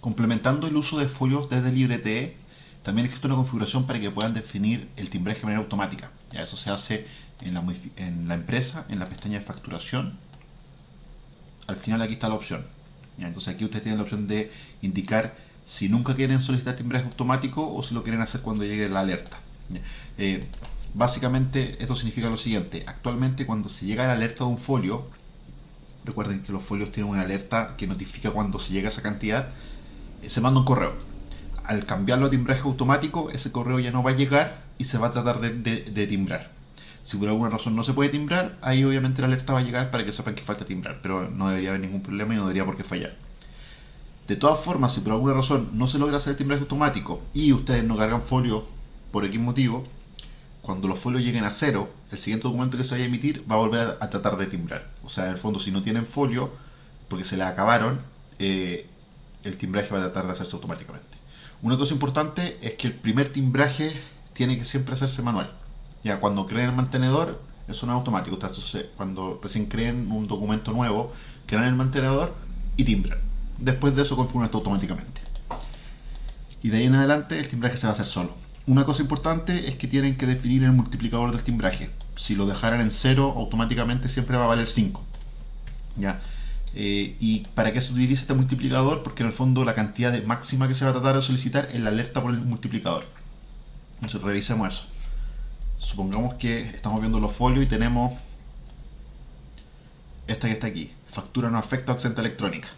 Complementando el uso de folios desde LibreTE, también existe una configuración para que puedan definir el timbraje de manera automática. Ya eso se hace en la, empresa, en la pestaña de facturación. Al final aquí está la opción. Entonces aquí ustedes tienen la opción de indicar si nunca quieren solicitar timbraje automático o si lo quieren hacer cuando llegue la alerta. Eh, básicamente esto significa lo siguiente. Actualmente cuando se llega la alerta de un folio, recuerden que los folios tienen una alerta que notifica cuando se llega esa cantidad, se manda un correo. Al cambiarlo a timbraje automático, ese correo ya no va a llegar y se va a tratar de, timbrar. Si por alguna razón no se puede timbrar, ahí obviamente la alerta va a llegar para que sepan que falta timbrar, pero no debería haber ningún problema y no debería por qué fallar. De todas formas, si por alguna razón no se logra hacer el timbraje automático y ustedes no cargan folio por X motivo, cuando los folios lleguen a cero, el siguiente documento que se vaya a emitir va a volver a, tratar de timbrar. O sea, en el fondo, si no tienen folio, porque se le acabaron, eh, el timbraje va a tratar de hacerse automáticamente. Una cosa importante es que el primer timbraje tiene que siempre hacerse manual. Ya cuando creen el mantenedor, eso no es automático. Cuando recién creen un documento nuevo, crean el mantenedor y timbran. Después de eso configuran esto automáticamente. Y de ahí en adelante el timbraje se va a hacer solo. Una cosa importante es que tienen que definir el multiplicador del timbraje. Si lo dejaran en 0, automáticamente siempre va a valer 5. ¿Ya? Eh, ¿Y para qué se utiliza este multiplicador? Porque en el fondo la cantidad máxima que se va a tratar de solicitar es la alerta por el multiplicador. Entonces revisemos eso. Supongamos que estamos viendo los folios y tenemos esta que está aquí. Factura no afecta a electrónica.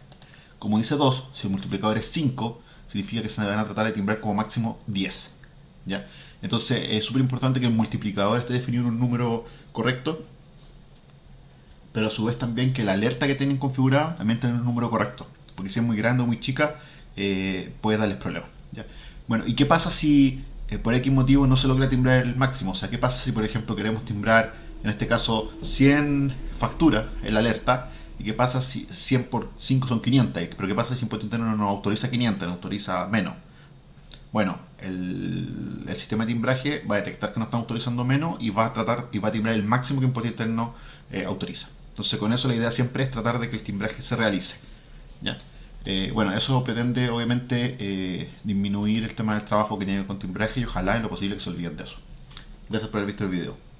Como dice 2, si el multiplicador es 5, significa que se van a tratar de timbrar como máximo 10. ¿ya? Entonces es súper importante que el multiplicador esté definido en un número correcto, pero a su vez también que la alerta que tienen configurada también tenga un número correcto, porque si es muy grande o muy chica eh, puede darles problemas. Bueno, ¿y qué pasa si eh, por X motivo no se logra timbrar el máximo? O sea, ¿qué pasa si por ejemplo queremos timbrar, en este caso, 100 facturas en la alerta? ¿Y qué pasa si 100 por 5 son 500? ¿Pero qué pasa si Impuesto no autoriza 500, no autoriza menos? Bueno, el, sistema de timbraje va a detectar que no están autorizando menos y va a tratar y va a timbrar el máximo que Impuesto Interno eh, autoriza. Entonces con eso la idea siempre es tratar de que el timbraje se realice. ¿ya? Eh, bueno, eso pretende obviamente eh, disminuir el tema del trabajo que tiene con timbraje y ojalá en lo posible que se olviden de eso. Gracias por haber visto el video.